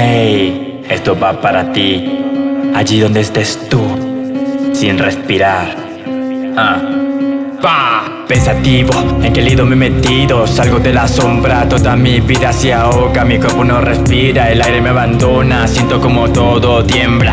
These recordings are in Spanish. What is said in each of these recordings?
¡Hey! Esto va para ti, allí donde estés tú, sin respirar. Ah. ¡Pah! Pensativo, en qué lido me he metido Salgo de la sombra, toda mi vida se ahoga Mi cuerpo no respira, el aire me abandona Siento como todo tiembla.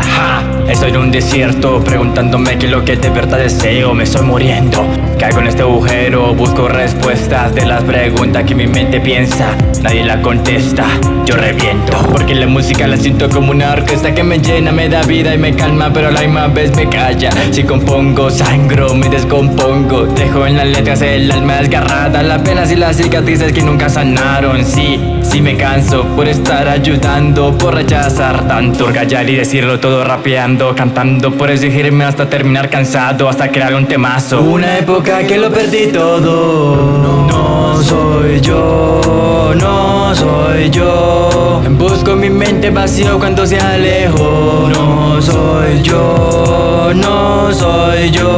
Estoy en un desierto, preguntándome qué es lo que de verdad deseo Me estoy muriendo, caigo en este agujero Busco respuestas de las preguntas que mi mente piensa Nadie la contesta, yo reviento. Porque la música la siento como una orquesta que me llena Me da vida y me calma, pero a la misma vez me calla. Si compongo, sangro, me descompongo Dejo en la letra el alma desgarrada. Las penas y las cicatrices que nunca sanaron. Sí, sí me canso por estar ayudando Por rechazar tanto Por callar y decirlo todo rapeando Cantando por exigirme hasta terminar cansado Hasta crear un temazo. Una época que lo perdí todo. No soy yo, no soy yo. Busco mi mente vacío cuando se alejo. No soy yo, no soy yo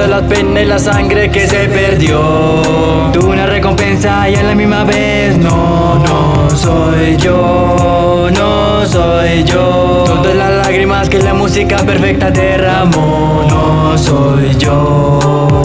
Toda la pena y la sangre que se perdió. Tuve una recompensa y a la misma vez No, no soy yo, no soy yo. Todas las lágrimas que la música perfecta derramó No soy yo,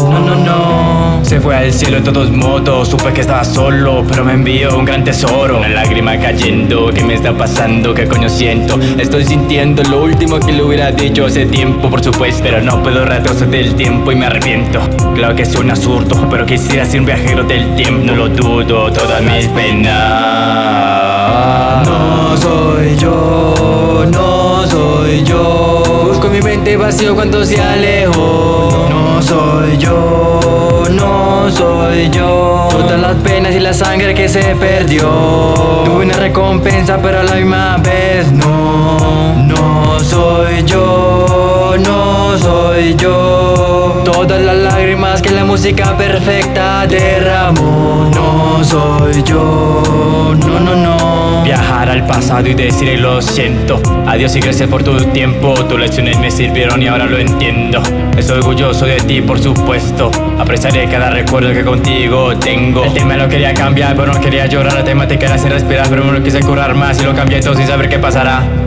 no, no, no se fue al cielo de todos modos, supe que estaba solo Pero me envió un gran tesoro. Una lágrima cayendo, ¿qué me está pasando? ¿Qué coño siento? Estoy sintiendo lo último que le hubiera dicho hace tiempo por supuesto. Pero no puedo retroceder el tiempo y me arrepiento. Claro que es un absurdo, pero quisiera ser un viajero del tiempo. No lo dudo, todas mis penas. No soy yo, no soy yo. Busco mi mente vacío cuando se alejó No soy yo soy yo. Todas las penas y la sangre que se perdió. Tuve una recompensa pero a la misma vez no. No soy yo, no soy yo. Todas las lágrimas que la música perfecta derramó. No soy yo, no, no, no Viajar al pasado y decir lo siento. Adiós y gracias por tu tiempo. Tus lecciones me sirvieron y ahora lo entiendo. Estoy orgulloso de ti por supuesto. Apreciaré cada recuerdo que contigo tengo. El tema lo quería cambiar pero no quería llorar. La temática era sin respirar pero me lo quise curar más Y lo cambié todo sin saber qué pasará